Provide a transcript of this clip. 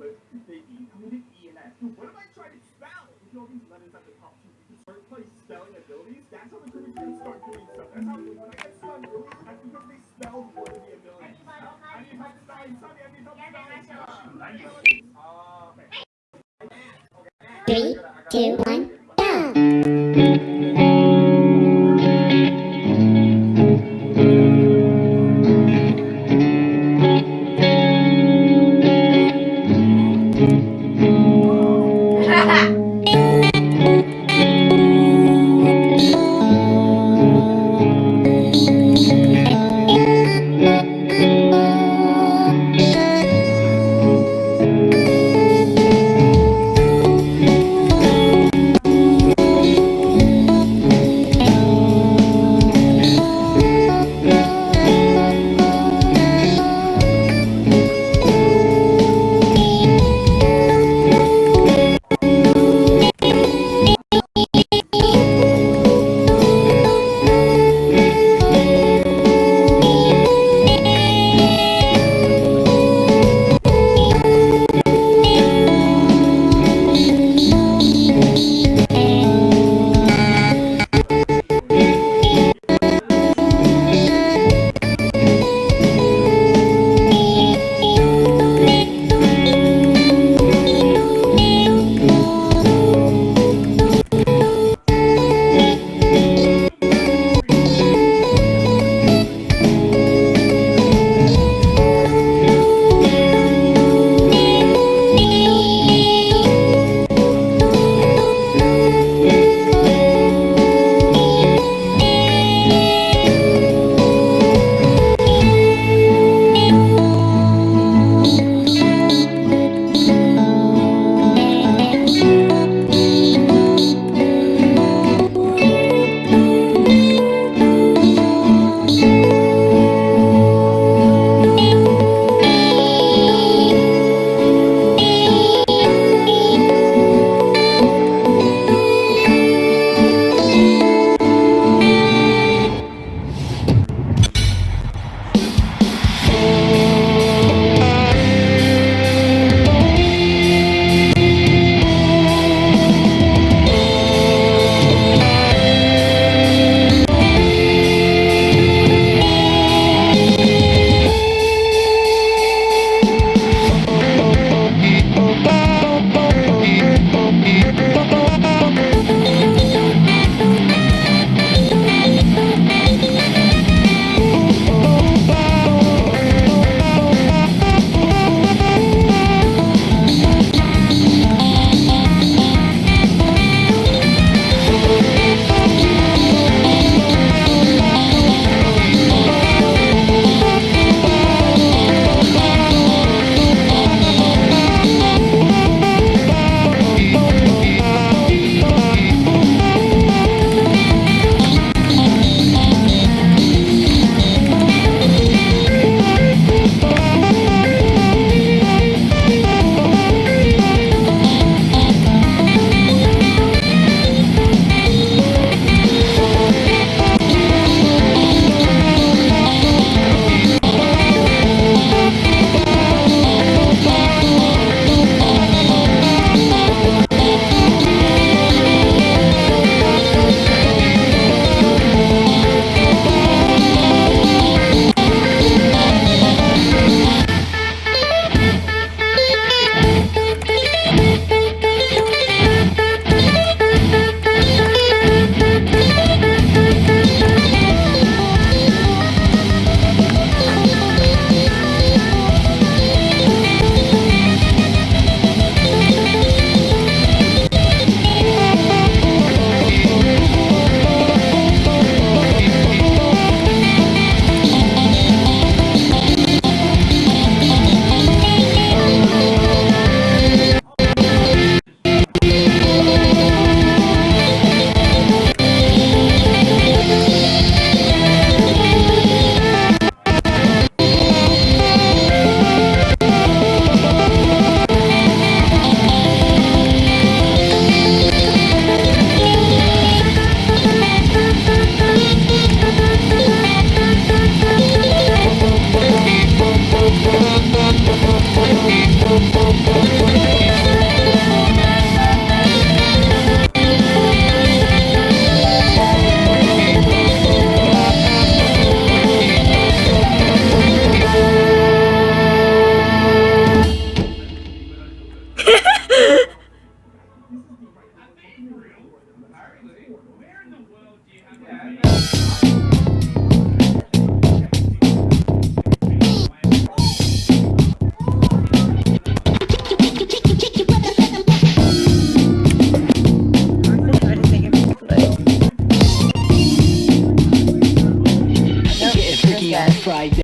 But the E, I'm gonna E and F. Dude, what am I trying to spell? If you know these letters at the top, you can start playing spelling abilities. That's how the Kirby's gonna start doing stuff. That's how when I get stunned early, that's because they spelled one of the abilities. I need help spelling. Sonny, I need help spelling. Okay. Three, two, one,